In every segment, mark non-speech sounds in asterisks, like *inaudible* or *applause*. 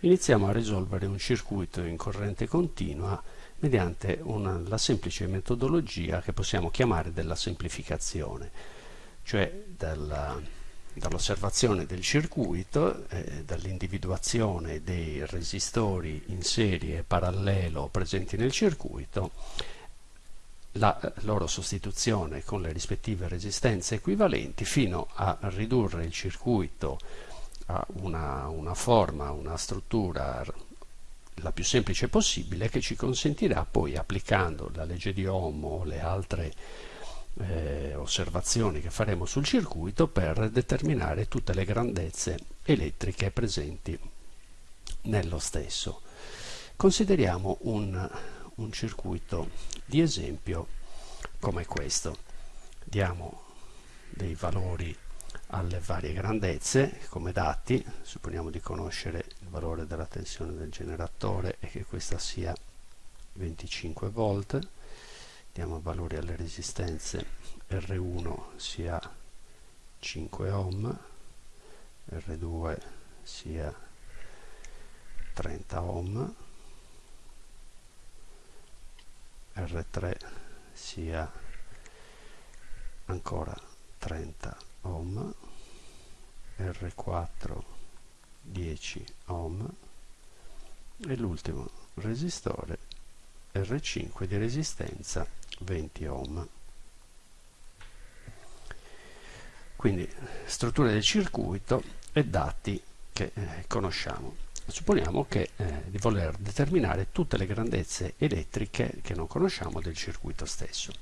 iniziamo a risolvere un circuito in corrente continua mediante una, la semplice metodologia che possiamo chiamare della semplificazione, cioè dall'osservazione del circuito, eh, dall'individuazione dei resistori in serie parallelo presenti nel circuito, la loro sostituzione con le rispettive resistenze equivalenti fino a ridurre il circuito ha una, una forma, una struttura la più semplice possibile che ci consentirà poi applicando la legge di Ohm o le altre eh, osservazioni che faremo sul circuito per determinare tutte le grandezze elettriche presenti nello stesso. Consideriamo un, un circuito di esempio come questo. Diamo dei valori alle varie grandezze come dati, supponiamo di conoscere il valore della tensione del generatore e che questa sia 25 volt, diamo valori alle resistenze R1 sia 5 ohm, R2 sia 30 ohm, R3 sia ancora 30 ohm ohm R4 10 ohm e l'ultimo resistore R5 di resistenza 20 ohm. Quindi struttura del circuito e dati che eh, conosciamo. Supponiamo che, eh, di voler determinare tutte le grandezze elettriche che non conosciamo del circuito stesso.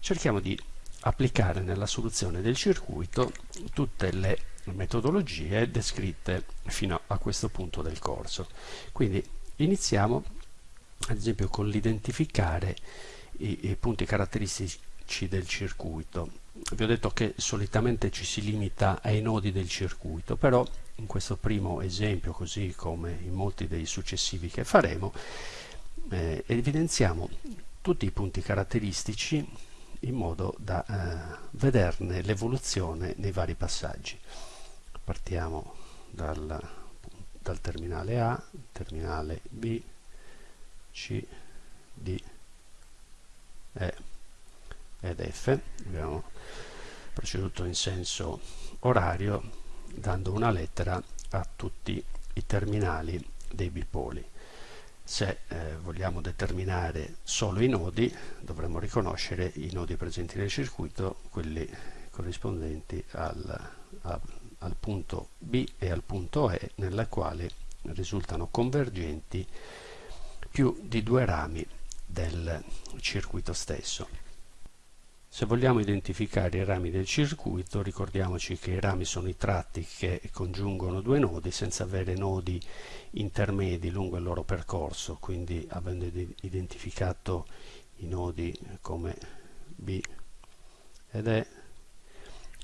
Cerchiamo di applicare nella soluzione del circuito tutte le metodologie descritte fino a questo punto del corso. Quindi iniziamo ad esempio con l'identificare i, i, punti caratteristici del circuito. Vi ho detto che solitamente ci si limita ai nodi del circuito, però in questo primo esempio, così come in molti dei successivi che faremo, eh, evidenziamo tutti i punti caratteristici in modo da eh, vederne l'evoluzione nei vari passaggi. Partiamo dal, dal terminale A, terminale B, C, D, E ed F. Abbiamo proceduto in senso orario dando una lettera a tutti i terminali dei bipoli se eh, vogliamo determinare solo i nodi dovremmo riconoscere i nodi presenti nel circuito quelli corrispondenti al, a, al punto B e al punto E nella quale risultano convergenti più di due rami del circuito stesso se vogliamo identificare i rami del circuito, ricordiamoci che i rami sono i tratti che congiungono due nodi senza avere nodi intermedi lungo il loro percorso, quindi avendo identificato i nodi come B ed E,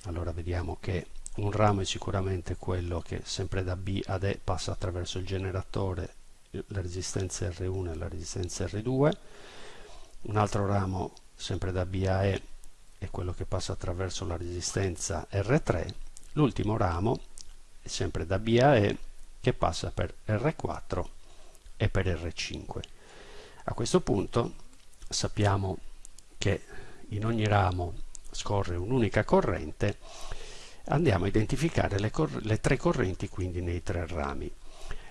allora vediamo che un ramo è sicuramente quello che sempre da B ad E passa attraverso il generatore, la resistenza R1 e la resistenza R2, un altro ramo sempre da B a E è quello che passa attraverso la resistenza R3, l'ultimo ramo è sempre da B a E che passa per R4 e per R5. A questo punto sappiamo che in ogni ramo scorre un'unica corrente, andiamo a identificare le, le tre correnti quindi nei tre rami.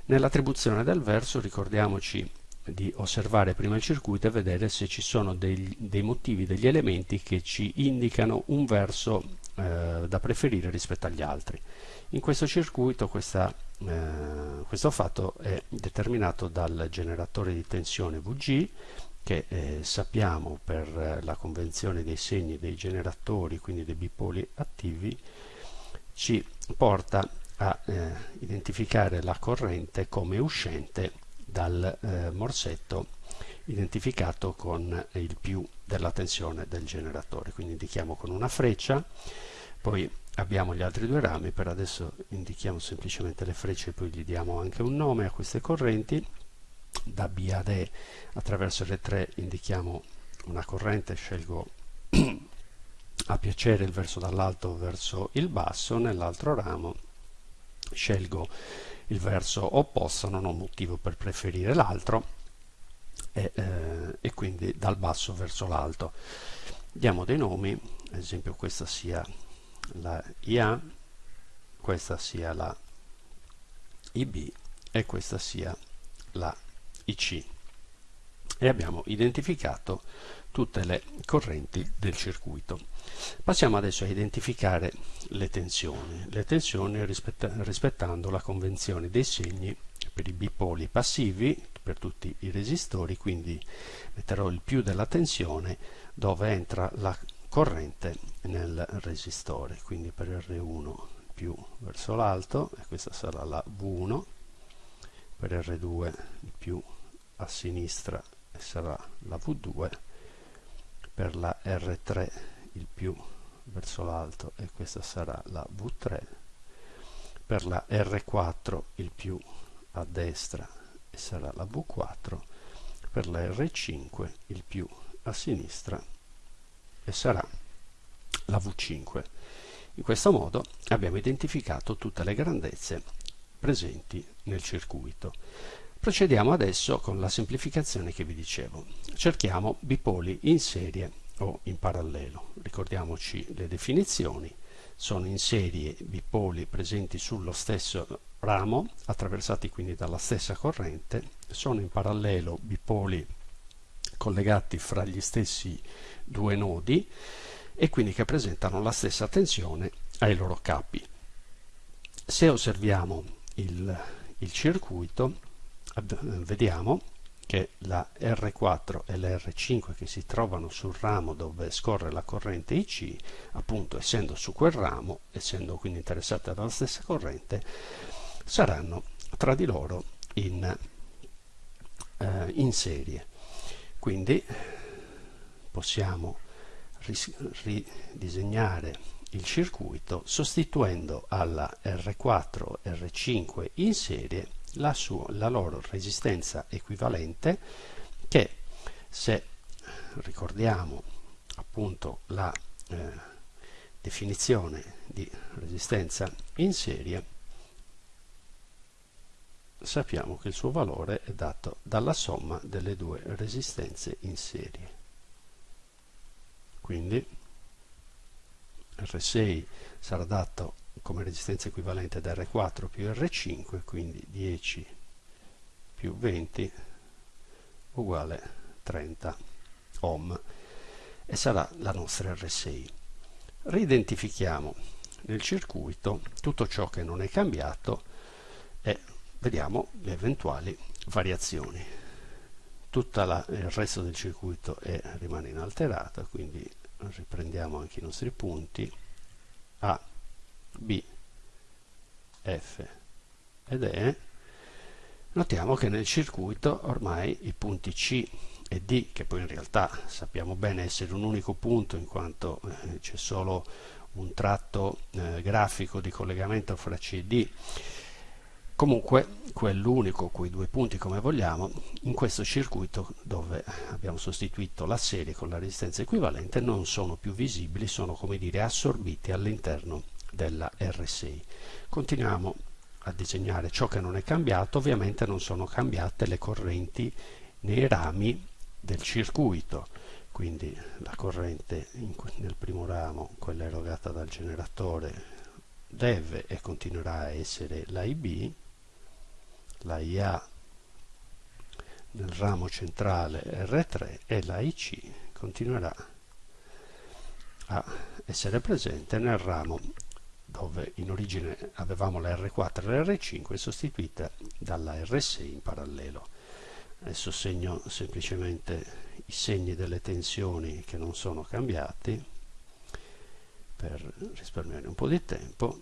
Nell'attribuzione del verso ricordiamoci di osservare prima il circuito e vedere se ci sono dei, dei motivi, degli elementi che ci indicano un verso eh, da preferire rispetto agli altri. In questo circuito questa, eh, questo fatto è determinato dal generatore di tensione VG che eh, sappiamo per la convenzione dei segni dei generatori, quindi dei bipoli attivi, ci porta a eh, identificare la corrente come uscente dal eh, morsetto identificato con il più della tensione del generatore. Quindi indichiamo con una freccia poi abbiamo gli altri due rami per adesso indichiamo semplicemente le frecce e poi gli diamo anche un nome a queste correnti. Da B ad E attraverso le 3 indichiamo una corrente scelgo *clears throat* a piacere il verso dall'alto verso il basso nell'altro ramo scelgo il verso opposto non ho motivo per preferire l'altro e, eh, e quindi dal basso verso l'alto diamo dei nomi ad esempio questa sia la IA questa sia la IB e questa sia la IC e abbiamo identificato tutte le correnti del circuito. Passiamo adesso a identificare le tensioni, le tensioni rispetta rispettando la convenzione dei segni per i bipoli passivi per tutti i resistori, quindi metterò il più della tensione dove entra la corrente nel resistore, quindi per R1 più verso l'alto e questa sarà la V1, per R2 più a sinistra sarà la V2 per la R3 il più verso l'alto e questa sarà la V3 per la R4 il più a destra e sarà la V4 per la R5 il più a sinistra e sarà la V5 in questo modo abbiamo identificato tutte le grandezze presenti nel circuito. Procediamo adesso con la semplificazione che vi dicevo. Cerchiamo bipoli in serie o in parallelo. Ricordiamoci le definizioni. Sono in serie bipoli presenti sullo stesso ramo, attraversati quindi dalla stessa corrente. Sono in parallelo bipoli collegati fra gli stessi due nodi e quindi che presentano la stessa tensione ai loro capi. Se osserviamo il, il circuito, vediamo che la R4 e la R5 che si trovano sul ramo dove scorre la corrente IC, appunto essendo su quel ramo, essendo quindi interessate dalla stessa corrente, saranno tra di loro in, eh, in serie. Quindi possiamo ridisegnare il circuito sostituendo alla R4 R5 in serie la, sua, la loro resistenza equivalente che se ricordiamo appunto la eh, definizione di resistenza in serie sappiamo che il suo valore è dato dalla somma delle due resistenze in serie. Quindi R6 sarà dato come resistenza equivalente ad R4 più R5, quindi 10 più 20 uguale 30 ohm e sarà la nostra R6. Ridentifichiamo nel circuito tutto ciò che non è cambiato e vediamo le eventuali variazioni. Tutto il resto del circuito è, rimane inalterato, quindi riprendiamo anche i nostri punti A B, F ed E, notiamo che nel circuito ormai i punti C e D, che poi in realtà sappiamo bene essere un unico punto in quanto eh, c'è solo un tratto eh, grafico di collegamento fra C e D, comunque quell'unico, quei due punti come vogliamo, in questo circuito dove abbiamo sostituito la serie con la resistenza equivalente non sono più visibili, sono come dire assorbiti all'interno della R6. Continuiamo a disegnare ciò che non è cambiato, ovviamente non sono cambiate le correnti nei rami del circuito, quindi la corrente in, nel primo ramo, quella erogata dal generatore, deve e continuerà a essere la IB, la IA nel ramo centrale R3 e la IC continuerà a essere presente nel ramo dove in origine avevamo la R4 e la R5 sostituita dalla R6 in parallelo. Adesso segno semplicemente i segni delle tensioni che non sono cambiati per risparmiare un po' di tempo.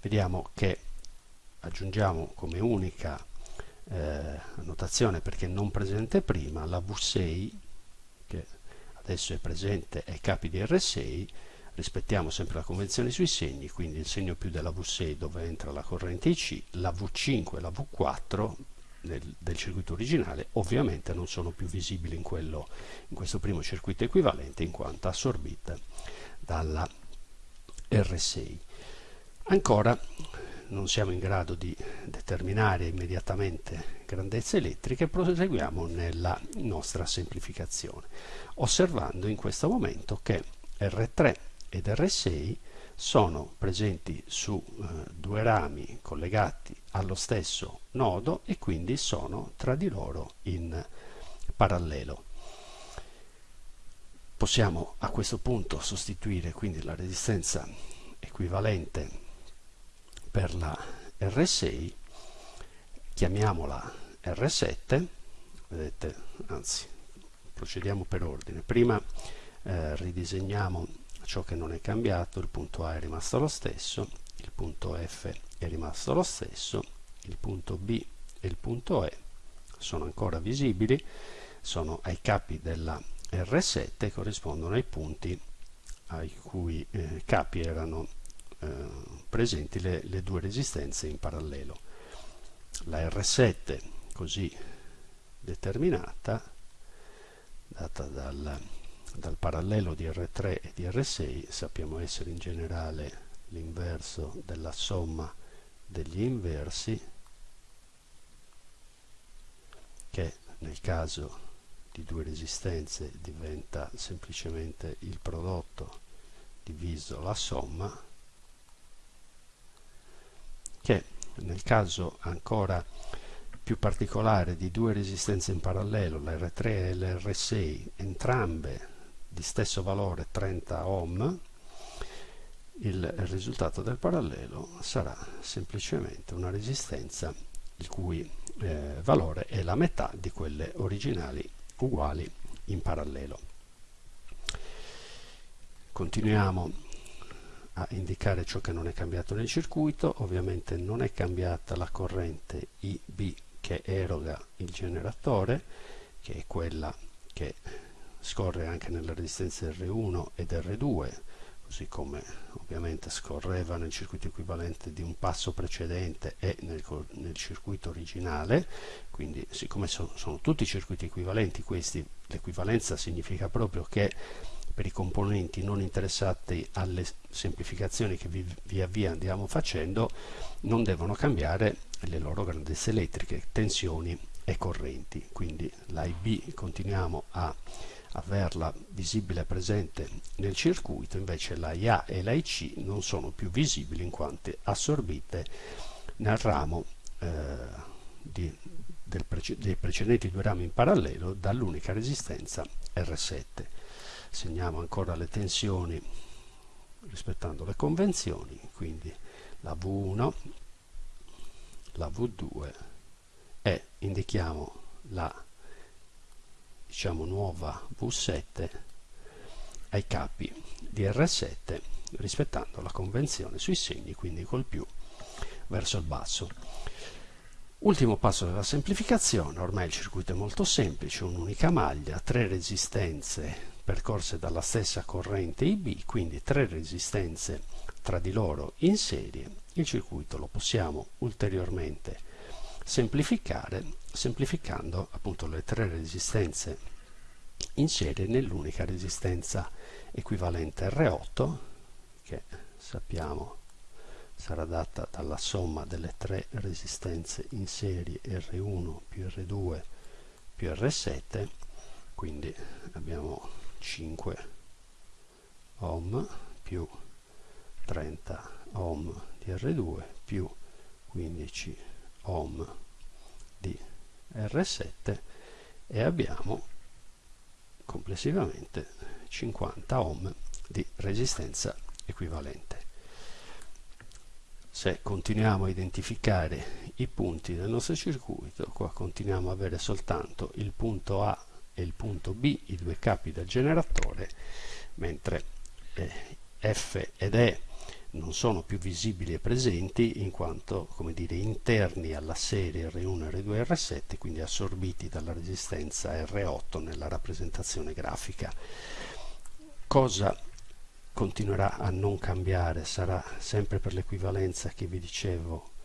Vediamo che aggiungiamo come unica eh, annotazione perché non presente prima la V6 che adesso è presente ai capi di R6 rispettiamo sempre la convenzione sui segni quindi il segno più della V6 dove entra la corrente IC la V5 e la V4 del, del, circuito originale ovviamente non sono più visibili in, quello, in questo primo circuito equivalente in quanto assorbite dalla R6 Ancora non siamo in grado di determinare immediatamente grandezze elettriche, proseguiamo nella nostra semplificazione, osservando in questo momento che R3 ed R6 sono presenti su eh, due rami collegati allo stesso nodo e quindi sono tra di loro in parallelo. Possiamo a questo punto sostituire quindi la resistenza equivalente per la R6, chiamiamola R7, vedete, anzi procediamo per ordine, prima eh, ridisegniamo ciò che non è cambiato, il punto A è rimasto lo stesso, il punto F è rimasto lo stesso, il punto B e il punto E sono ancora visibili, sono ai capi della R7 e corrispondono ai punti ai cui eh, capi erano presenti le, le due resistenze in parallelo. La R7 così determinata, data dal dal parallelo di R3 e di R6 sappiamo essere in generale l'inverso della somma degli inversi che nel caso di due resistenze diventa semplicemente il prodotto diviso la somma che nel caso ancora più particolare di due resistenze in parallelo, la R3 e la R6, entrambe di stesso valore 30 ohm il risultato del parallelo sarà semplicemente una resistenza il cui eh, valore è la metà di quelle originali uguali in parallelo. Continuiamo a indicare ciò che non è cambiato nel circuito. Ovviamente non è cambiata la corrente IB che eroga il generatore che è quella che scorre anche nelle resistenze R1 ed R2 così come ovviamente scorreva nel circuito equivalente di un passo precedente e nel, nel circuito originale. Quindi siccome so, sono tutti circuiti equivalenti questi l'equivalenza significa proprio che per i componenti non interessati alle semplificazioni che vi, via via andiamo facendo non devono cambiare le loro grandezze elettriche, tensioni e correnti quindi la continuiamo a averla visibile presente nel circuito, invece la e la non sono più visibili in quanto assorbite nel ramo eh, di, prece dei precedenti due rami in parallelo dall'unica resistenza R7. Segniamo ancora le tensioni rispettando le convenzioni, quindi la V1, la V2 e indichiamo la diciamo nuova V7 ai capi di R7 rispettando la convenzione sui segni quindi col più verso il basso. Ultimo passo della semplificazione ormai il circuito è molto semplice un'unica maglia tre resistenze percorse dalla stessa corrente IB quindi tre resistenze tra di loro in serie il circuito lo possiamo ulteriormente semplificare semplificando appunto le tre resistenze in serie nell'unica resistenza equivalente R8 che sappiamo sarà data dalla somma delle tre resistenze in serie R1 più R2 più R7 quindi abbiamo 5 ohm più 30 ohm di R2 più 15 ohm di R7 e abbiamo complessivamente 50 ohm di resistenza equivalente. Se continuiamo a identificare i punti del nostro circuito, qua continuiamo ad avere soltanto il punto A e il punto B, i due capi del generatore, mentre eh, F ed E non sono più visibili e presenti in quanto dire, interni alla serie R1, R2 e R7, quindi assorbiti dalla resistenza R8 nella rappresentazione grafica. Cosa continuerà a non cambiare? Sarà sempre per l'equivalenza che vi dicevo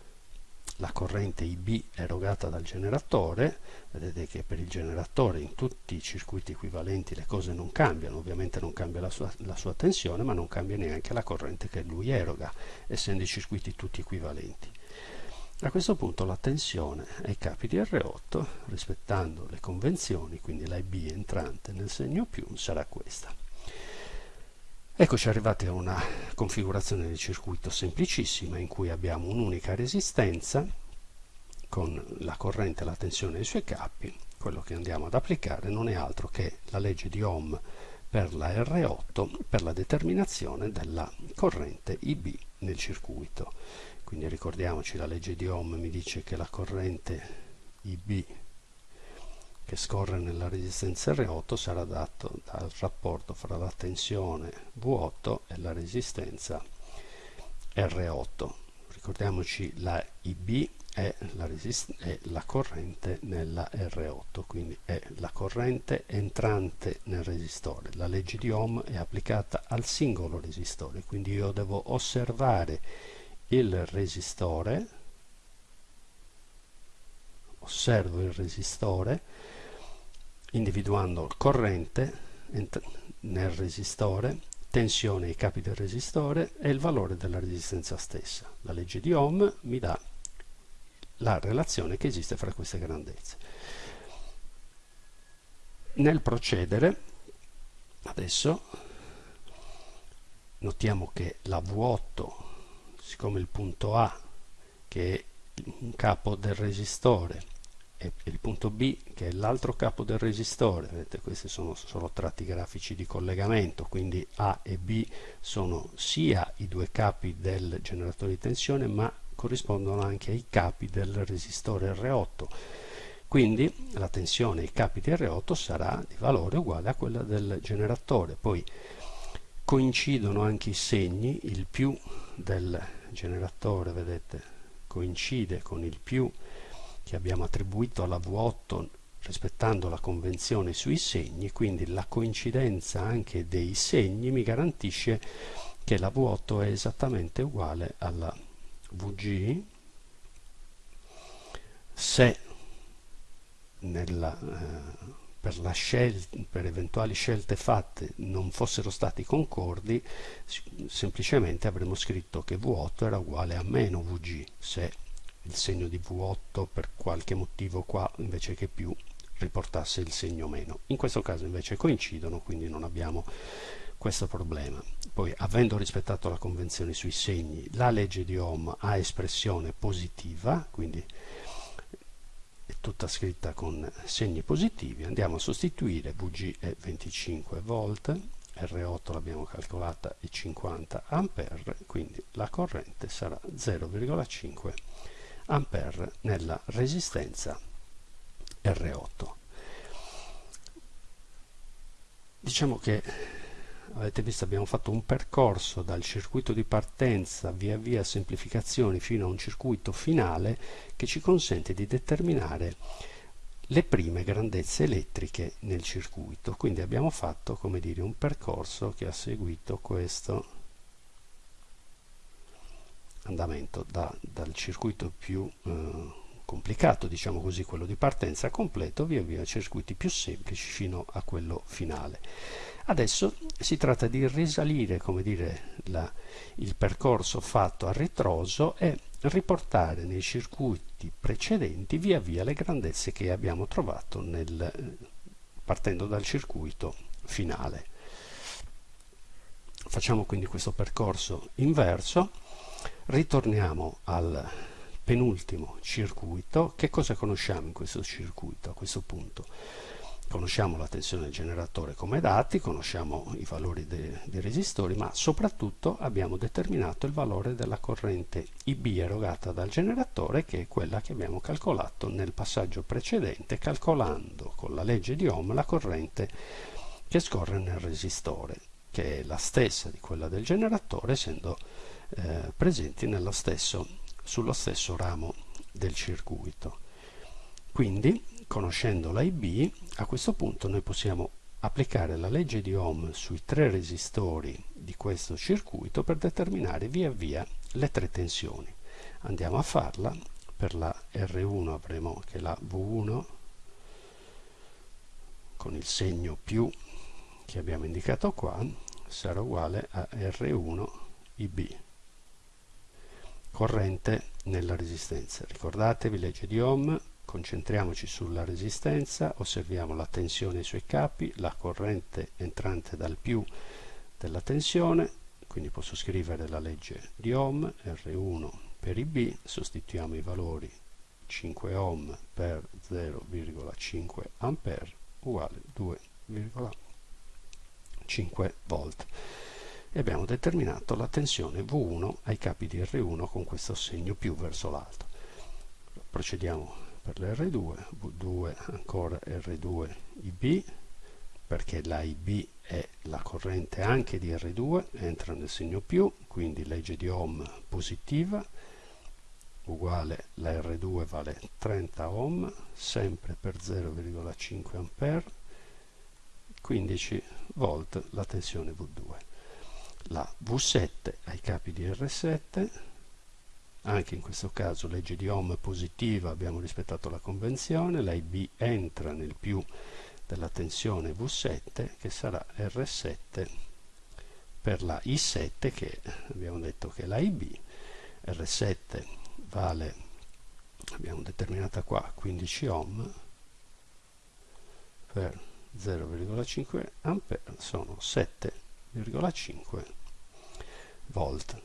la corrente IB erogata dal generatore, vedete che per il generatore in tutti i circuiti equivalenti le cose non cambiano, ovviamente non cambia la sua, la sua tensione, ma non cambia neanche la corrente che lui eroga, essendo i circuiti tutti equivalenti. A questo punto la tensione ai capi di R8, rispettando le convenzioni, quindi la IB entrante nel segno più, sarà questa. Eccoci arrivati a una configurazione del circuito semplicissima in cui abbiamo un'unica resistenza con la corrente e la tensione dei suoi capi. Quello che andiamo ad applicare non è altro che la legge di Ohm per la R8 per la determinazione della corrente IB nel circuito. Quindi ricordiamoci la legge di Ohm mi dice che la corrente IB che scorre nella resistenza R8 sarà dato dal rapporto fra la tensione V8 e la resistenza R8. Ricordiamoci la IB è la, è la, corrente nella R8, quindi è la corrente entrante nel resistore. La legge di Ohm è applicata al singolo resistore, quindi io devo osservare il resistore, osservo il resistore, individuando corrente nel resistore, tensione ai capi del resistore e il valore della resistenza stessa. La legge di Ohm mi dà la relazione che esiste fra queste grandezze. Nel procedere, adesso notiamo che la V8, siccome il punto A, che è un capo del resistore, e il punto B che è l'altro capo del resistore vedete questi sono solo tratti grafici di collegamento quindi A e B sono sia i due capi del generatore di tensione ma corrispondono anche ai capi del resistore R8 quindi la tensione ai capi di R8 sarà di valore uguale a quella del generatore. Poi coincidono anche i segni il più del generatore vedete coincide con il più che abbiamo attribuito alla V8 rispettando la convenzione sui segni, quindi la coincidenza anche dei segni mi garantisce che la V8 è esattamente uguale alla VG se nella, eh, per, per, eventuali scelte fatte non fossero stati concordi semplicemente avremmo scritto che V8 era uguale a meno VG se il segno di V8 per qualche motivo qua invece che più riportasse il segno meno. In questo caso invece coincidono, quindi non abbiamo questo problema. Poi, avendo rispettato la convenzione sui segni, la legge di Ohm ha espressione positiva, quindi è tutta scritta con segni positivi. Andiamo a sostituire VG è 25 volt, R8 l'abbiamo calcolata è 50 ampere, quindi la corrente sarà 0,5 ampere nella resistenza R8. Diciamo che avete visto abbiamo fatto un percorso dal circuito di partenza via via semplificazioni fino a un circuito finale che ci consente di determinare le prime grandezze elettriche nel circuito quindi abbiamo fatto come dire un percorso che ha seguito questo andamento da, dal circuito più eh, complicato, diciamo così, quello di partenza completo, via via circuiti più semplici fino a quello finale. Adesso si tratta di risalire, come dire, la, il percorso fatto a ritroso e riportare nei circuiti precedenti via via le grandezze che abbiamo trovato nel, partendo dal circuito finale. Facciamo quindi questo percorso inverso ritorniamo al penultimo circuito. Che cosa conosciamo in questo circuito a questo punto? Conosciamo la tensione del generatore come dati conosciamo i valori dei, dei resistori ma soprattutto abbiamo determinato il valore della corrente IB erogata dal generatore che è quella che abbiamo calcolato nel passaggio precedente calcolando con la legge di Ohm la corrente che scorre nel resistore che è la stessa di quella del generatore essendo eh, presenti stesso, sullo stesso ramo del circuito. Quindi, conoscendo l'IB, a questo punto noi possiamo applicare la legge di Ohm sui tre resistori di questo circuito per determinare via via le tre tensioni. Andiamo a farla per la R1 avremo che la V1 con il segno più che abbiamo indicato qua sarà uguale a R1 IB corrente nella resistenza. Ricordatevi legge di Ohm concentriamoci sulla resistenza osserviamo la tensione ai suoi capi la corrente entrante dal più della tensione quindi posso scrivere la legge di Ohm R1 per IB sostituiamo i valori 5 ohm per 0,5 ampere uguale 2,5 volt e abbiamo determinato la tensione V1 ai capi di R1 con questo segno più verso l'alto. Procediamo per l'R2 V2 ancora R2 IB perché la IB è la corrente anche di R2 entra nel segno più quindi legge di Ohm positiva uguale la R2 vale 30 ohm sempre per 0,5 ampere 15 volt la tensione V2 la V7 ai capi di R7 anche in questo caso legge di Ohm positiva abbiamo rispettato la convenzione. La IB entra nel più della tensione V7 che sarà R7 per la I7 che abbiamo detto che è la IB R7 vale abbiamo determinata qua 15 ohm per 0,5 ampere sono 7,5 volt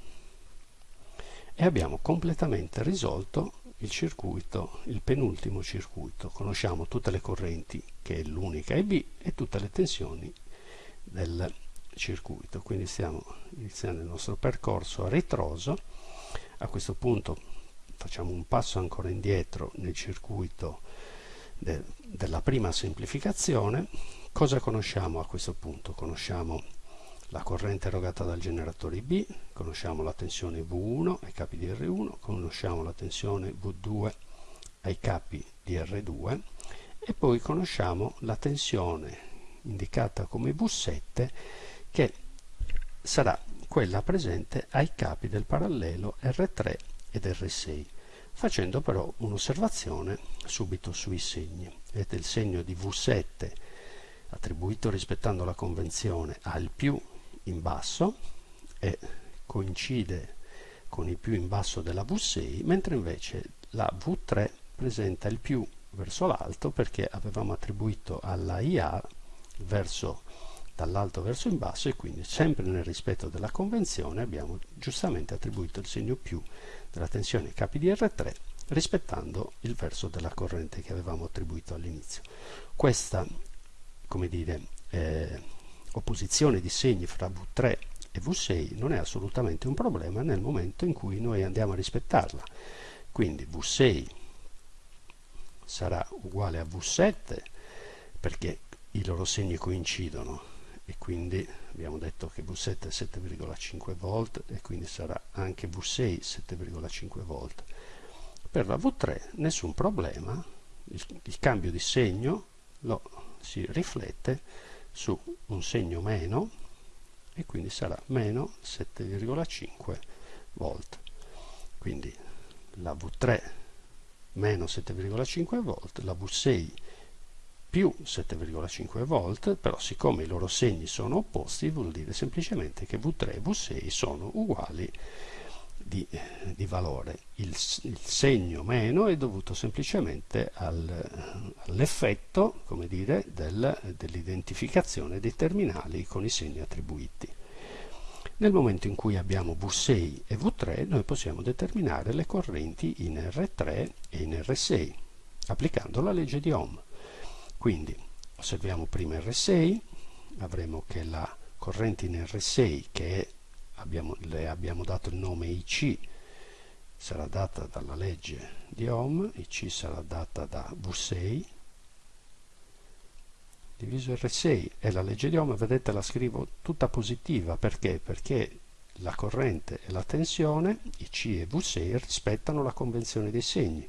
e abbiamo completamente risolto il circuito, il penultimo circuito. Conosciamo tutte le correnti che è l'unica EB e tutte le tensioni del circuito. Quindi stiamo iniziando il nostro percorso a ritroso. A questo punto facciamo un passo ancora indietro nel circuito de, della prima semplificazione cosa conosciamo a questo punto? conosciamo la corrente erogata dal generatore B conosciamo la tensione V1 ai capi di R1 conosciamo la tensione V2 ai capi di R2 e poi conosciamo la tensione indicata come V7 che sarà quella presente ai capi del parallelo R3 ed R6 facendo però un'osservazione subito sui segni. Vedete il segno di V7 attribuito rispettando la convenzione al più in basso e coincide con il più in basso della V6 mentre invece la V3 presenta il più verso l'alto perché avevamo attribuito alla IA verso dall'alto verso in basso e quindi sempre nel rispetto della convenzione abbiamo giustamente attribuito il segno più della tensione capi di R3 rispettando il verso della corrente che avevamo attribuito all'inizio. Questa, come dire, eh, opposizione di segni fra V3 e V6 non è assolutamente un problema nel momento in cui noi andiamo a rispettarla. Quindi V6 sarà uguale a V7 perché i loro segni coincidono e quindi abbiamo detto che V7 è 7,5 volt e quindi sarà anche V6 7,5 volt per la V3 nessun problema il, il cambio di segno lo si riflette su un segno meno e quindi sarà meno 7,5 volt. Quindi la V3 meno 7,5 volt la V6 più 7,5 volt, però siccome i loro segni sono opposti vuol dire semplicemente che V3 e V6 sono uguali di, di valore. Il, il, segno meno è dovuto semplicemente al, all'effetto del, dell'identificazione dei terminali con i segni attribuiti. Nel momento in cui abbiamo V6 e V3 noi possiamo determinare le correnti in R3 e in R6 applicando la legge di Ohm. Quindi osserviamo prima R6, avremo che la corrente in R6 che è, abbiamo, le abbiamo dato il nome IC sarà data dalla legge di Ohm, IC sarà data da V6 diviso R6 e la legge di Ohm, vedete la scrivo tutta positiva perché? Perché la corrente e la tensione, IC e V6, rispettano la convenzione dei segni.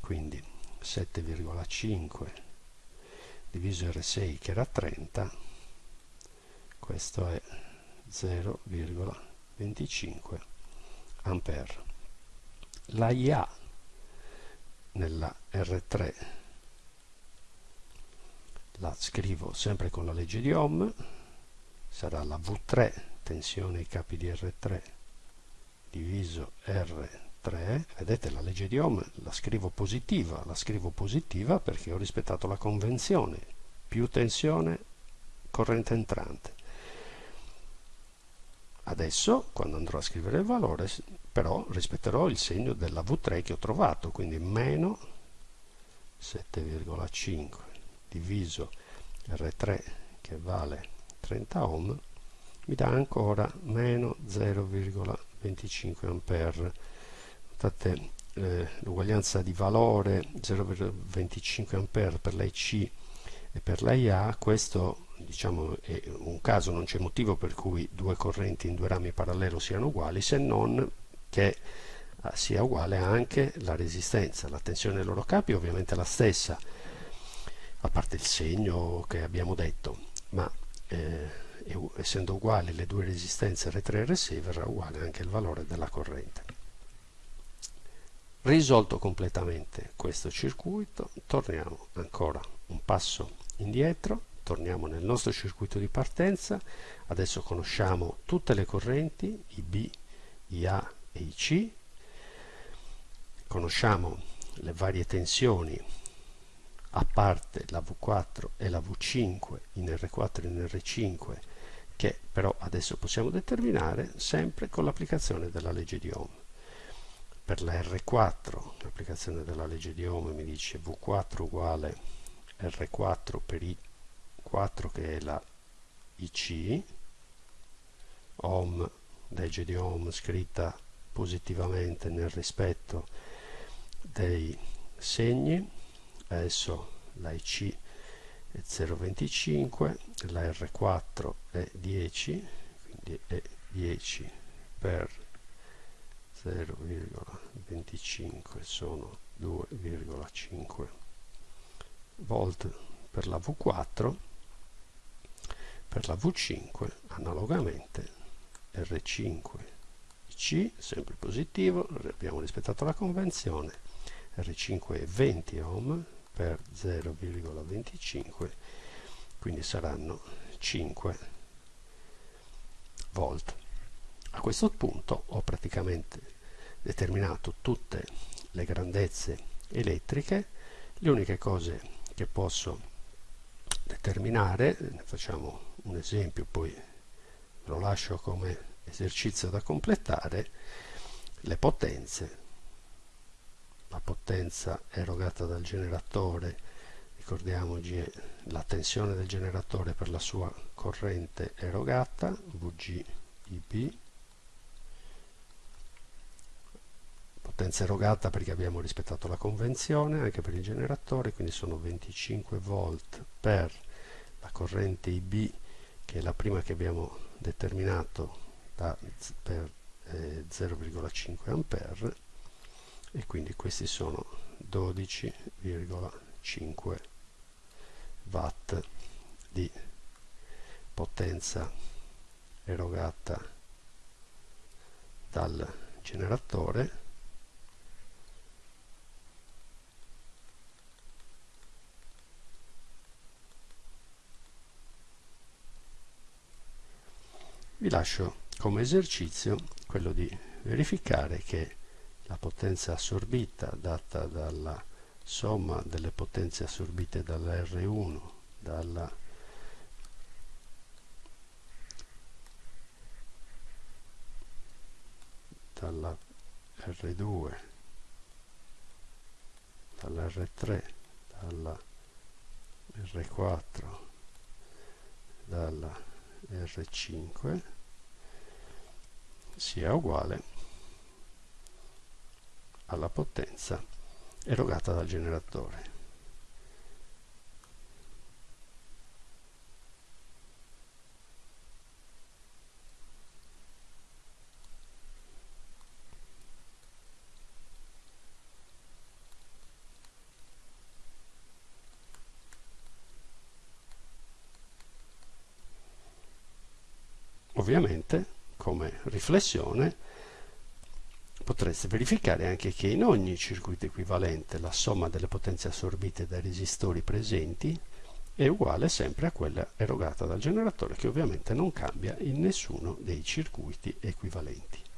Quindi 7,5 diviso R6 che era 30 questo è 0,25 ampere. La IA nella R3 la scrivo sempre con la legge di Ohm sarà la V3 tensione i capi di R3 diviso R3 vedete la legge di Ohm la scrivo positiva la scrivo positiva perché ho rispettato la convenzione. Più tensione corrente entrante adesso quando andrò a scrivere il valore però rispetterò il segno della V3 che ho trovato quindi meno 7,5 diviso R3 che vale 30 ohm mi dà ancora meno 0,25 ampere. Notate eh, l'uguaglianza di valore 0,25 ampere per la IC e per la IA questo diciamo è un caso non c'è motivo per cui due correnti in due rami parallelo siano uguali se non che eh, sia uguale anche la resistenza. La tensione dei loro capi è ovviamente la stessa a parte il segno che abbiamo detto ma eh, essendo uguali le due resistenze R3 e R6 verrà uguale anche il valore della corrente. Risolto completamente questo circuito torniamo ancora un passo indietro torniamo nel nostro circuito di partenza. Adesso conosciamo tutte le correnti IB, IA e IC conosciamo le varie tensioni a parte la V4 e la V5 in R4 e in R5 che però adesso possiamo determinare sempre con l'applicazione della legge di Ohm. Per la R4 l'applicazione della legge di Ohm mi dice V4 uguale R4 per I4 che è la IC Ohm legge di Ohm scritta positivamente nel rispetto dei segni. Adesso la IC è 0,25 la R4 è 10 quindi è 10 per 0,25 sono 2,5 volt per la V4 per la V5 analogamente R5 C sempre positivo abbiamo rispettato la convenzione R5 è 20 ohm per 0,25 quindi saranno 5 volt. A questo punto ho praticamente determinato tutte le grandezze elettriche. Le uniche cose che posso determinare ne facciamo un esempio poi lo lascio come esercizio da completare le potenze. La potenza erogata dal generatore ricordiamoci la tensione del generatore per la sua corrente erogata Vg ib. Potenza erogata perché abbiamo rispettato la convenzione anche per il generatore quindi sono 25 volt per la corrente ib che è la prima che abbiamo determinato da, per eh, 0,5 ampere e quindi questi sono 12,5 watt di potenza erogata dal generatore vi lascio come esercizio quello di verificare che la potenza assorbita data dalla somma delle potenze assorbite dalla R1 dalla dalla R2 dalla R3 dalla R4 dalla R5 sia uguale alla potenza erogata dal generatore. Ovviamente, come riflessione, potreste verificare anche che in ogni circuito equivalente la somma delle potenze assorbite dai resistori presenti è uguale sempre a quella erogata dal generatore che ovviamente non cambia in nessuno dei circuiti equivalenti.